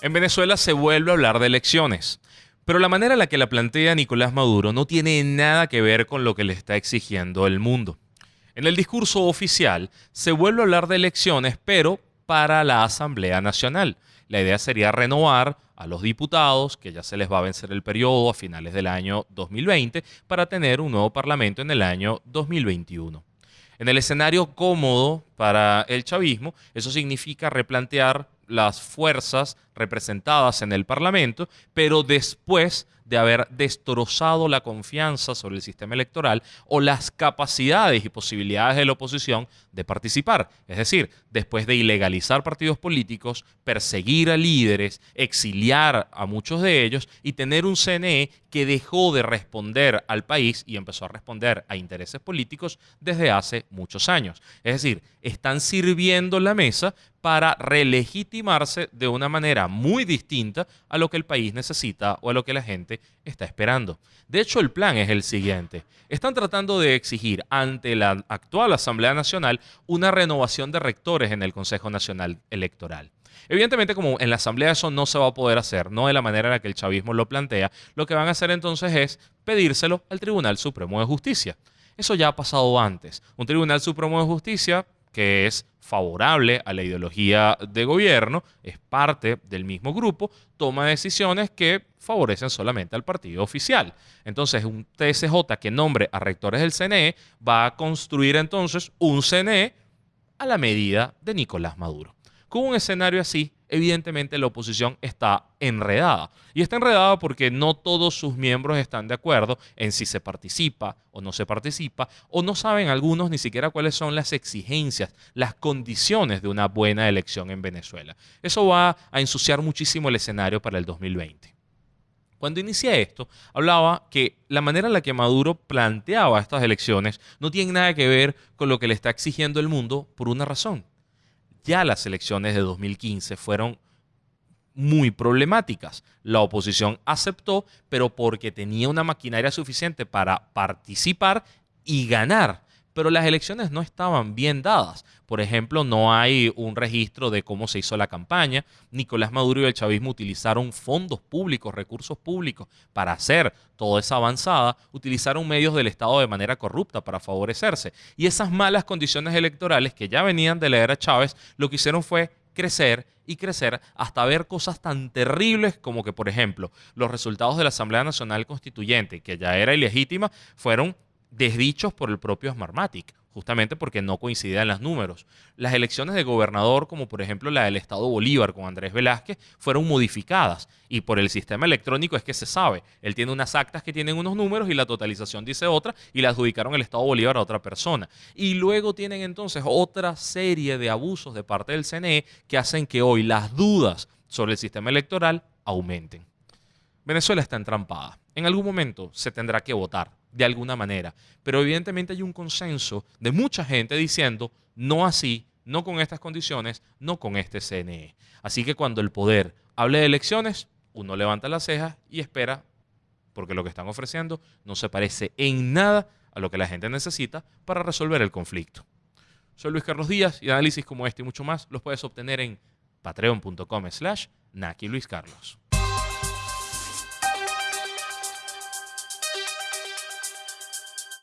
En Venezuela se vuelve a hablar de elecciones, pero la manera en la que la plantea Nicolás Maduro no tiene nada que ver con lo que le está exigiendo el mundo. En el discurso oficial se vuelve a hablar de elecciones, pero para la Asamblea Nacional. La idea sería renovar a los diputados, que ya se les va a vencer el periodo a finales del año 2020, para tener un nuevo parlamento en el año 2021. En el escenario cómodo para el chavismo, eso significa replantear las fuerzas representadas en el Parlamento, pero después de haber destrozado la confianza sobre el sistema electoral o las capacidades y posibilidades de la oposición de participar. Es decir, después de ilegalizar partidos políticos, perseguir a líderes, exiliar a muchos de ellos y tener un CNE que dejó de responder al país y empezó a responder a intereses políticos desde hace muchos años. Es decir, están sirviendo la mesa para relegitimarse de una manera muy distinta a lo que el país necesita o a lo que la gente está esperando. De hecho, el plan es el siguiente. Están tratando de exigir ante la actual Asamblea Nacional una renovación de rectores en el Consejo Nacional Electoral. Evidentemente, como en la Asamblea eso no se va a poder hacer, no de la manera en la que el chavismo lo plantea, lo que van a hacer entonces es pedírselo al Tribunal Supremo de Justicia. Eso ya ha pasado antes. Un Tribunal Supremo de Justicia que es favorable a la ideología de gobierno, es parte del mismo grupo, toma decisiones que favorecen solamente al partido oficial. Entonces, un TSJ que nombre a rectores del CNE va a construir entonces un CNE a la medida de Nicolás Maduro. Con un escenario así, evidentemente la oposición está enredada. Y está enredada porque no todos sus miembros están de acuerdo en si se participa o no se participa, o no saben algunos ni siquiera cuáles son las exigencias, las condiciones de una buena elección en Venezuela. Eso va a ensuciar muchísimo el escenario para el 2020. Cuando inicié esto, hablaba que la manera en la que Maduro planteaba estas elecciones no tiene nada que ver con lo que le está exigiendo el mundo por una razón ya las elecciones de 2015 fueron muy problemáticas. La oposición aceptó, pero porque tenía una maquinaria suficiente para participar y ganar pero las elecciones no estaban bien dadas. Por ejemplo, no hay un registro de cómo se hizo la campaña. Nicolás Maduro y el chavismo utilizaron fondos públicos, recursos públicos para hacer toda esa avanzada, utilizaron medios del Estado de manera corrupta para favorecerse. Y esas malas condiciones electorales que ya venían de la era Chávez, lo que hicieron fue crecer y crecer hasta ver cosas tan terribles como que, por ejemplo, los resultados de la Asamblea Nacional Constituyente, que ya era ilegítima, fueron desdichos por el propio Smartmatic, justamente porque no coincidían los números. Las elecciones de gobernador, como por ejemplo la del Estado Bolívar con Andrés Velázquez, fueron modificadas y por el sistema electrónico es que se sabe. Él tiene unas actas que tienen unos números y la totalización dice otra y la adjudicaron el Estado Bolívar a otra persona. Y luego tienen entonces otra serie de abusos de parte del CNE que hacen que hoy las dudas sobre el sistema electoral aumenten. Venezuela está entrampada. En algún momento se tendrá que votar de alguna manera. Pero evidentemente hay un consenso de mucha gente diciendo, no así, no con estas condiciones, no con este CNE. Así que cuando el poder hable de elecciones, uno levanta las cejas y espera, porque lo que están ofreciendo no se parece en nada a lo que la gente necesita para resolver el conflicto. Soy Luis Carlos Díaz y análisis como este y mucho más los puedes obtener en patreon.com slash Naki Luis Carlos.